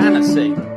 fantasy.